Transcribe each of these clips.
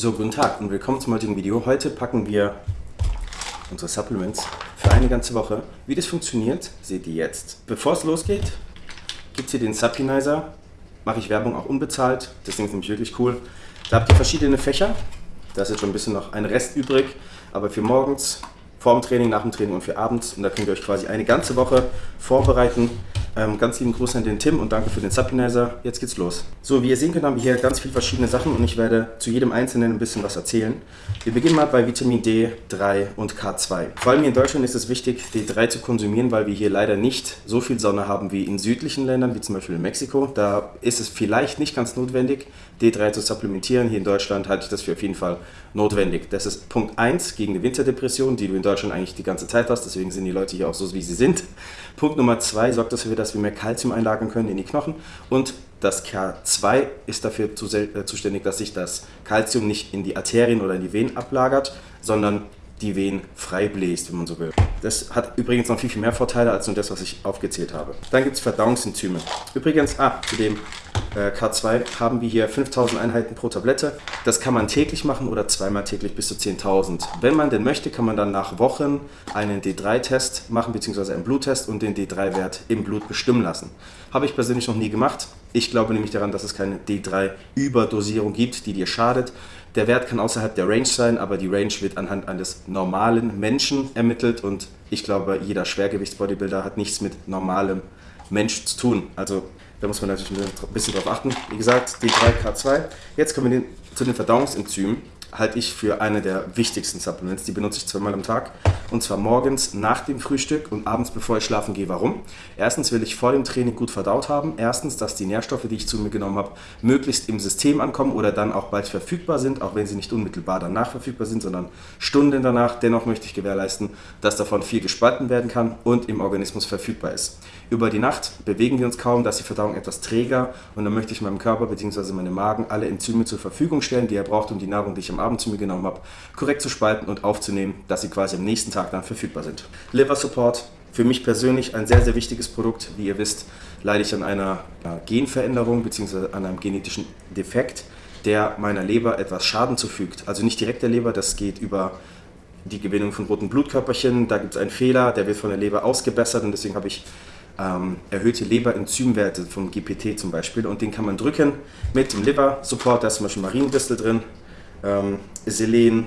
So, guten Tag und willkommen zum heutigen Video. Heute packen wir unsere Supplements für eine ganze Woche. Wie das funktioniert, seht ihr jetzt. Bevor es losgeht, gibt es hier den Suppinizer. Mache ich Werbung auch unbezahlt. Das Ding ist nämlich wirklich cool. Da habt ihr verschiedene Fächer. Da ist jetzt schon ein bisschen noch ein Rest übrig. Aber für morgens, vor dem Training, nach dem Training und für abends. Und da könnt ihr euch quasi eine ganze Woche vorbereiten ähm, ganz lieben Gruß an den Tim und danke für den Suppinizer. Jetzt geht's los. So, wie ihr sehen könnt, haben wir hier ganz viele verschiedene Sachen und ich werde zu jedem einzelnen ein bisschen was erzählen. Wir beginnen mal bei Vitamin D, 3 und K2. Vor allem hier in Deutschland ist es wichtig, D3 zu konsumieren, weil wir hier leider nicht so viel Sonne haben wie in südlichen Ländern, wie zum Beispiel in Mexiko. Da ist es vielleicht nicht ganz notwendig, D3 zu supplementieren. Hier in Deutschland halte ich das für auf jeden Fall notwendig. Das ist Punkt 1 gegen die Winterdepression, die du in Deutschland eigentlich die ganze Zeit hast. Deswegen sind die Leute hier auch so, wie sie sind. Punkt Nummer 2 sorgt dafür, dass wir mehr Kalzium einlagern können in die Knochen. Und das K2 ist dafür äh, zuständig, dass sich das Kalzium nicht in die Arterien oder in die Venen ablagert, sondern die Venen frei bläst, wenn man so will. Das hat übrigens noch viel, viel mehr Vorteile als nur das, was ich aufgezählt habe. Dann gibt es Verdauungsenzyme. Übrigens, ah, zu dem K2 haben wir hier 5000 Einheiten pro Tablette. Das kann man täglich machen oder zweimal täglich bis zu 10.000. Wenn man denn möchte, kann man dann nach Wochen einen D3-Test machen, beziehungsweise einen Bluttest und den D3-Wert im Blut bestimmen lassen. Habe ich persönlich noch nie gemacht. Ich glaube nämlich daran, dass es keine D3-Überdosierung gibt, die dir schadet. Der Wert kann außerhalb der Range sein, aber die Range wird anhand eines normalen Menschen ermittelt und ich glaube, jeder Schwergewichtsbodybuilder hat nichts mit normalem Mensch zu tun. Also da muss man natürlich ein bisschen drauf achten. Wie gesagt, D3K2. Jetzt kommen wir zu den Verdauungsenzymen halte ich für eine der wichtigsten Supplements. Die benutze ich zweimal am Tag. Und zwar morgens nach dem Frühstück und abends bevor ich schlafen gehe. Warum? Erstens will ich vor dem Training gut verdaut haben. Erstens, dass die Nährstoffe, die ich zu mir genommen habe, möglichst im System ankommen oder dann auch bald verfügbar sind, auch wenn sie nicht unmittelbar danach verfügbar sind, sondern Stunden danach. Dennoch möchte ich gewährleisten, dass davon viel gespalten werden kann und im Organismus verfügbar ist. Über die Nacht bewegen wir uns kaum, dass die Verdauung etwas träger und dann möchte ich meinem Körper bzw. meinem Magen alle Enzyme zur Verfügung stellen, die er braucht, um die Nahrung, die ich am Abend zu mir genommen habe, korrekt zu spalten und aufzunehmen, dass sie quasi am nächsten Tag dann verfügbar sind. Liver Support, für mich persönlich ein sehr, sehr wichtiges Produkt. Wie ihr wisst, leide ich an einer Genveränderung bzw. an einem genetischen Defekt, der meiner Leber etwas Schaden zufügt. Also nicht direkt der Leber, das geht über die Gewinnung von roten Blutkörperchen. Da gibt es einen Fehler, der wird von der Leber ausgebessert und deswegen habe ich ähm, erhöhte Leberenzymwerte vom GPT zum Beispiel und den kann man drücken mit dem Liver Support, da ist zum Beispiel Mariendistel drin, ähm, Selen,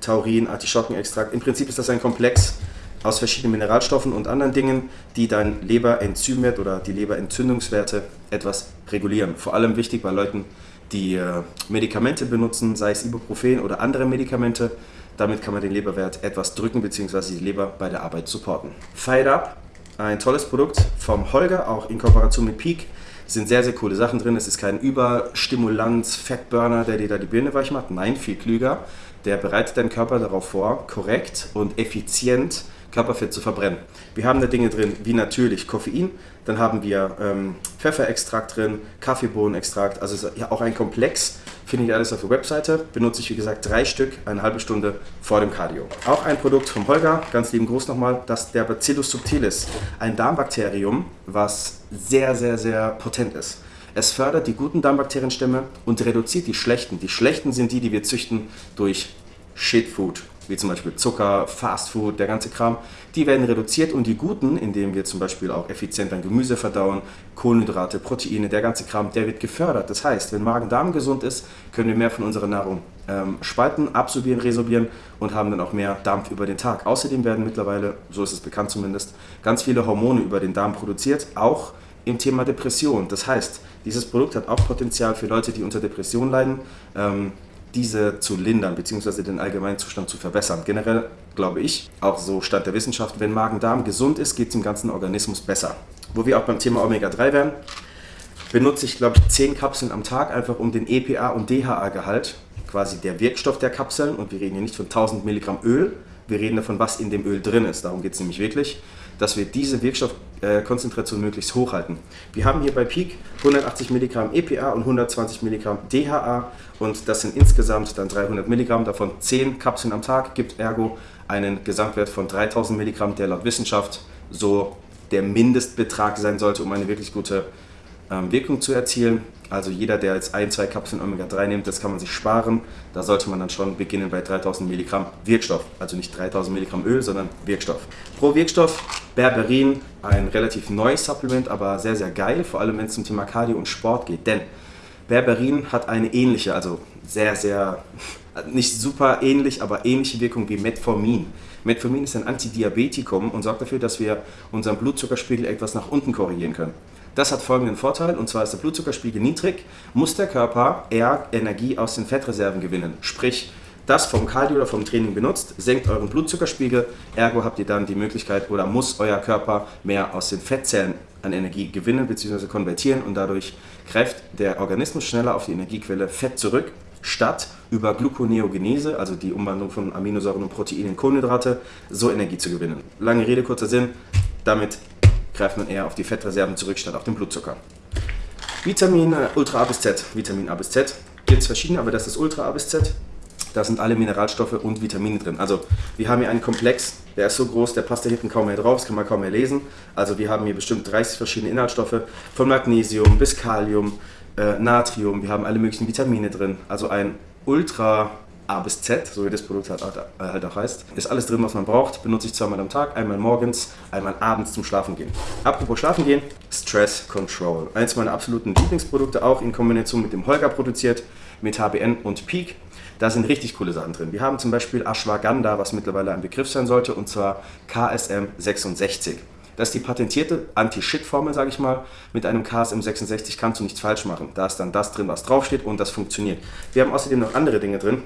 Taurin, Artischockenextrakt. Im Prinzip ist das ein Komplex aus verschiedenen Mineralstoffen und anderen Dingen, die dein Leberenzymwert oder die Leberentzündungswerte etwas regulieren. Vor allem wichtig bei Leuten, die äh, Medikamente benutzen, sei es Ibuprofen oder andere Medikamente. Damit kann man den Leberwert etwas drücken bzw. die Leber bei der Arbeit supporten. Fired Up ein tolles Produkt vom Holger, auch in Kooperation mit Peak. Es sind sehr, sehr coole Sachen drin. Es ist kein Überstimulanz, Fettburner, der dir da die Birne weich macht. Nein, viel klüger. Der bereitet deinen Körper darauf vor, korrekt und effizient Körperfett zu verbrennen. Wir haben da Dinge drin wie natürlich Koffein, dann haben wir ähm, Pfefferextrakt drin, Kaffeebohnenextrakt, also ist ja auch ein Komplex, findet ihr alles auf der Webseite. Benutze ich wie gesagt drei Stück, eine halbe Stunde vor dem Cardio. Auch ein Produkt vom Holger, ganz lieben Gruß nochmal, das der Bacillus subtilis, ein Darmbakterium, was sehr, sehr, sehr potent ist. Es fördert die guten Darmbakterienstämme und reduziert die schlechten. Die schlechten sind die, die wir züchten durch Shitfood, wie zum Beispiel Zucker, Fastfood, der ganze Kram, die werden reduziert und die guten, indem wir zum Beispiel auch effizient ein Gemüse verdauen, Kohlenhydrate, Proteine, der ganze Kram, der wird gefördert. Das heißt, wenn Magen-Darm gesund ist, können wir mehr von unserer Nahrung ähm, spalten, absorbieren, resorbieren und haben dann auch mehr Dampf über den Tag. Außerdem werden mittlerweile, so ist es bekannt zumindest, ganz viele Hormone über den Darm produziert, auch im Thema Depression. Das heißt, dieses Produkt hat auch Potenzial für Leute, die unter Depression leiden. Ähm, diese zu lindern bzw. den Allgemeinzustand zu verbessern. Generell glaube ich, auch so Stand der Wissenschaft, wenn Magen-Darm gesund ist, geht es dem ganzen Organismus besser. Wo wir auch beim Thema Omega-3 wären, benutze ich glaube ich 10 Kapseln am Tag, einfach um den EPA- und DHA-Gehalt, quasi der Wirkstoff der Kapseln, und wir reden hier nicht von 1000 Milligramm Öl, wir reden davon, was in dem Öl drin ist, darum geht es nämlich wirklich, dass wir diese Wirkstoffkonzentration möglichst hoch halten. Wir haben hier bei Peak 180 Milligramm EPA und 120 Milligramm DHA und das sind insgesamt dann 300 Milligramm, davon 10 Kapseln am Tag, gibt ergo einen Gesamtwert von 3000 Milligramm, der laut Wissenschaft so der Mindestbetrag sein sollte, um eine wirklich gute ähm, Wirkung zu erzielen. Also jeder, der jetzt ein, zwei Kapseln Omega-3 nimmt, das kann man sich sparen. Da sollte man dann schon beginnen bei 3000 Milligramm Wirkstoff. Also nicht 3000 Milligramm Öl, sondern Wirkstoff. Pro Wirkstoff Berberin, ein relativ neues Supplement, aber sehr, sehr geil, vor allem wenn es zum Thema Cardio und Sport geht. Denn Berberin hat eine ähnliche, also sehr, sehr, nicht super ähnlich, aber ähnliche Wirkung wie Metformin. Metformin ist ein Antidiabetikum und sorgt dafür, dass wir unseren Blutzuckerspiegel etwas nach unten korrigieren können. Das hat folgenden Vorteil, und zwar ist der Blutzuckerspiegel niedrig, muss der Körper eher Energie aus den Fettreserven gewinnen. Sprich, das vom Cardio oder vom Training benutzt, senkt euren Blutzuckerspiegel, ergo habt ihr dann die Möglichkeit oder muss euer Körper mehr aus den Fettzellen an Energie gewinnen bzw. konvertieren und dadurch greift der Organismus schneller auf die Energiequelle Fett zurück, statt über Gluconeogenese, also die Umwandlung von Aminosäuren und Proteinen in Kohlenhydrate, so Energie zu gewinnen. Lange Rede, kurzer Sinn, damit greift man eher auf die Fettreserven zurück, statt auf den Blutzucker. Vitamin äh, Ultra A bis Z, Vitamin A bis Z, gibt es verschiedene, aber das ist Ultra A bis Z. Da sind alle Mineralstoffe und Vitamine drin. Also wir haben hier einen Komplex, der ist so groß, der passt da hinten kaum mehr drauf, das kann man kaum mehr lesen. Also wir haben hier bestimmt 30 verschiedene Inhaltsstoffe, von Magnesium bis Kalium, äh, Natrium, wir haben alle möglichen Vitamine drin. Also ein ultra A bis Z, so wie das Produkt halt, halt auch heißt. Ist alles drin, was man braucht. Benutze ich zweimal am Tag, einmal morgens, einmal abends zum Schlafen gehen. Apropos Schlafen gehen, Stress Control. Eins meiner absoluten Lieblingsprodukte, auch in Kombination mit dem Holger produziert, mit HBN und Peak. Da sind richtig coole Sachen drin. Wir haben zum Beispiel Ashwagandha, was mittlerweile ein Begriff sein sollte, und zwar KSM 66. Das ist die patentierte Anti-Shit-Formel, sage ich mal. Mit einem KSM 66 kannst du nichts falsch machen. Da ist dann das drin, was draufsteht und das funktioniert. Wir haben außerdem noch andere Dinge drin.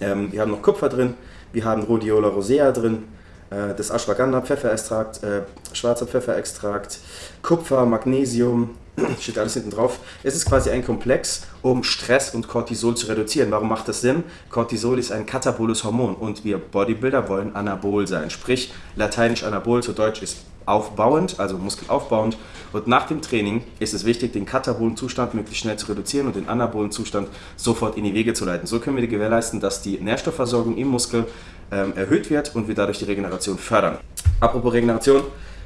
Ähm, wir haben noch Kupfer drin, wir haben Rhodiola rosea drin, äh, das Ashwagandha Pfefferextrakt, äh, schwarzer Pfefferextrakt, Kupfer, Magnesium, steht alles hinten drauf. Es ist quasi ein Komplex, um Stress und Cortisol zu reduzieren. Warum macht das Sinn? Cortisol ist ein kataboles Hormon und wir Bodybuilder wollen anabol sein. Sprich, lateinisch anabol, zu Deutsch ist aufbauend, also muskelaufbauend. Und nach dem Training ist es wichtig, den katabolen Zustand möglichst schnell zu reduzieren und den anabolen Zustand sofort in die Wege zu leiten. So können wir gewährleisten, dass die Nährstoffversorgung im Muskel ähm, erhöht wird und wir dadurch die Regeneration fördern. Apropos Regeneration,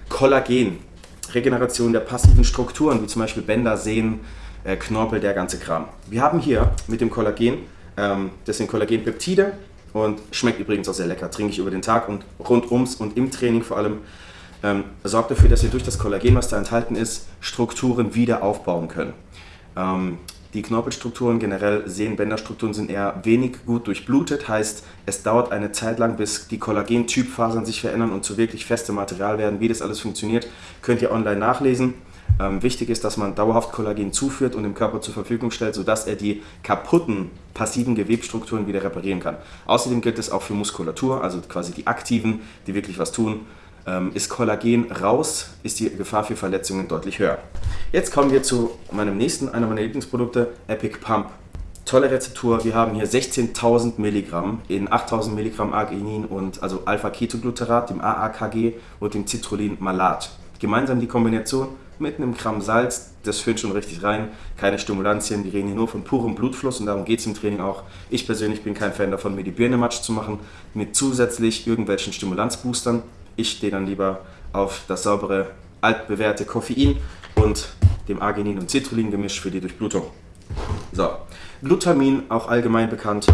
Kollagen. Regeneration der passiven Strukturen, wie zum Beispiel Bänder, Sehnen, äh, Knorpel, der ganze Kram. Wir haben hier mit dem Kollagen, ähm, das sind Kollagenpeptide und schmeckt übrigens auch sehr lecker, trinke ich über den Tag und rundums und im Training vor allem ähm, sorgt dafür, dass wir durch das Kollagen, was da enthalten ist, Strukturen wieder aufbauen können. Ähm, die Knorpelstrukturen, generell Sehnenbänderstrukturen, sind eher wenig gut durchblutet, heißt, es dauert eine Zeit lang, bis die Kollagentypfasern sich verändern und zu wirklich festem Material werden. Wie das alles funktioniert, könnt ihr online nachlesen. Ähm, wichtig ist, dass man dauerhaft Kollagen zuführt und dem Körper zur Verfügung stellt, sodass er die kaputten passiven Gewebstrukturen wieder reparieren kann. Außerdem gilt es auch für Muskulatur, also quasi die aktiven, die wirklich was tun. Ähm, ist Kollagen raus, ist die Gefahr für Verletzungen deutlich höher. Jetzt kommen wir zu meinem nächsten, einer meiner Lieblingsprodukte, Epic Pump. Tolle Rezeptur, wir haben hier 16.000 Milligramm in 8.000 Milligramm Arginin und also Alpha-Ketogluterat, dem AAKG und dem Citrullin Malat. Gemeinsam die Kombination mit einem Gramm Salz, das führt schon richtig rein, keine Stimulantien, wir reden hier nur von purem Blutfluss und darum geht es im Training auch. Ich persönlich bin kein Fan davon, mir die Birne matsch zu machen mit zusätzlich irgendwelchen Stimulanzboostern, ich stehe dann lieber auf das saubere, altbewährte Koffein und dem Arginin- und Citrullin-Gemisch für die Durchblutung. So, Glutamin, auch allgemein bekannt,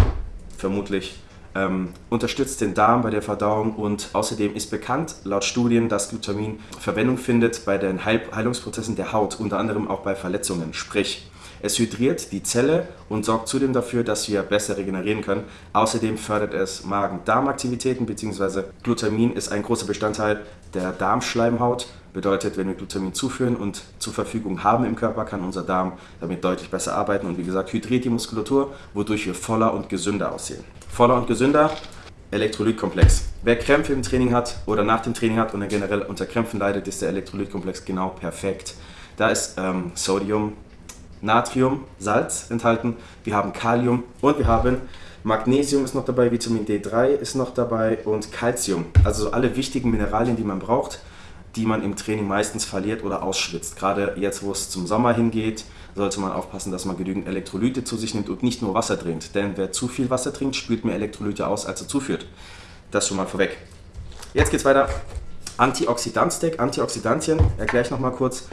vermutlich, ähm, unterstützt den Darm bei der Verdauung und außerdem ist bekannt laut Studien, dass Glutamin Verwendung findet bei den Heil Heilungsprozessen der Haut, unter anderem auch bei Verletzungen. Sprich, es hydriert die Zelle und sorgt zudem dafür, dass wir besser regenerieren können. Außerdem fördert es Magen-Darm-Aktivitäten bzw. Glutamin ist ein großer Bestandteil der Darmschleimhaut. Bedeutet, wenn wir Glutamin zuführen und zur Verfügung haben im Körper, kann unser Darm damit deutlich besser arbeiten und wie gesagt hydriert die Muskulatur, wodurch wir voller und gesünder aussehen. Voller und gesünder, Elektrolytkomplex. Wer Krämpfe im Training hat oder nach dem Training hat und generell unter Krämpfen leidet, ist der Elektrolytkomplex genau perfekt. Da ist ähm, Sodium, Natrium, Salz enthalten, wir haben Kalium und wir haben Magnesium ist noch dabei, Vitamin D3 ist noch dabei und Calcium. Also alle wichtigen Mineralien, die man braucht, die man im Training meistens verliert oder ausschwitzt. Gerade jetzt, wo es zum Sommer hingeht, sollte man aufpassen, dass man genügend Elektrolyte zu sich nimmt und nicht nur Wasser trinkt. Denn wer zu viel Wasser trinkt, spült mehr Elektrolyte aus, als er zuführt. Das schon mal vorweg. Jetzt geht's weiter. Antioxidant-Stack, Antioxidantien, erkläre ich nochmal kurz.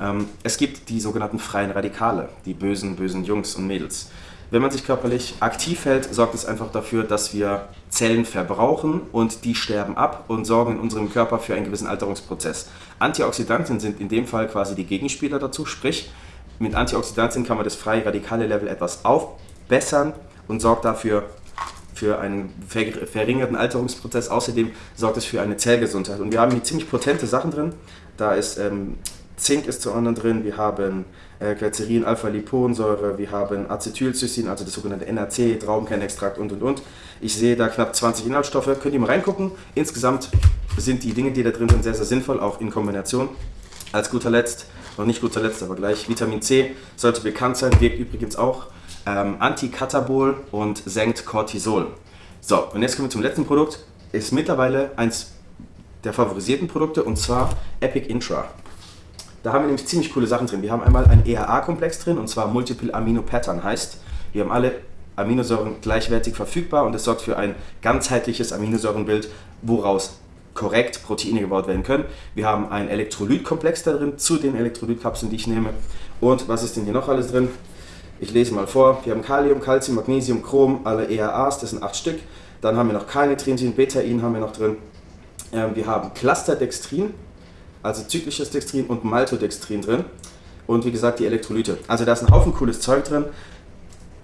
Ähm, es gibt die sogenannten freien Radikale, die bösen, bösen Jungs und Mädels. Wenn man sich körperlich aktiv hält, sorgt es einfach dafür, dass wir Zellen verbrauchen und die sterben ab und sorgen in unserem Körper für einen gewissen Alterungsprozess. Antioxidantien sind in dem Fall quasi die Gegenspieler dazu, sprich mit Antioxidantien kann man das freie radikale Level etwas aufbessern und sorgt dafür für einen verringerten Alterungsprozess. Außerdem sorgt es für eine Zellgesundheit. Und wir haben hier ziemlich potente Sachen drin. Da ist ähm, Zink ist zu anderen drin, wir haben äh, Glycerin, Alpha-Liponsäure, wir haben Acetylcystein, also das sogenannte NAC, Traubenkernextrakt und und und. Ich sehe da knapp 20 Inhaltsstoffe, könnt ihr mal reingucken. Insgesamt sind die Dinge, die da drin sind, sehr, sehr sinnvoll, auch in Kombination. Als guter Letzt, noch nicht guter Letzt, aber gleich Vitamin C, sollte bekannt sein, wirkt übrigens auch ähm, Antikatabol und senkt Cortisol. So, und jetzt kommen wir zum letzten Produkt. Ist mittlerweile eins der favorisierten Produkte und zwar Epic Intra. Da haben wir nämlich ziemlich coole Sachen drin. Wir haben einmal ein EAA-Komplex drin und zwar Multiple Amino Pattern heißt, wir haben alle Aminosäuren gleichwertig verfügbar und es sorgt für ein ganzheitliches Aminosäurenbild, woraus korrekt Proteine gebaut werden können. Wir haben ein Elektrolytkomplex da drin zu den Elektrolytkapseln, die ich nehme. Und was ist denn hier noch alles drin? Ich lese mal vor. Wir haben Kalium, Calcium, Magnesium, Chrom, alle EAAs, das sind acht Stück. Dann haben wir noch Carnitrinsin, Betain haben wir noch drin. Ähm, wir haben Clusterdextrin, also zyklisches Dextrin und Maltodextrin drin. Und wie gesagt, die Elektrolyte. Also da ist ein Haufen cooles Zeug drin.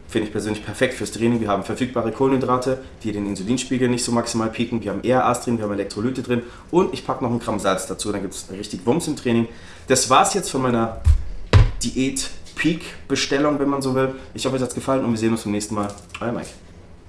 Finde ich persönlich perfekt fürs Training. Wir haben verfügbare Kohlenhydrate, die den Insulinspiegel nicht so maximal pieken. Wir haben ERAs drin, wir haben Elektrolyte drin. Und ich packe noch einen Gramm Salz dazu, dann gibt es richtig Wumms im Training. Das war es jetzt von meiner Diät-Peak-Bestellung, wenn man so will. Ich hoffe, es hat gefallen und wir sehen uns beim nächsten Mal. Euer Mike.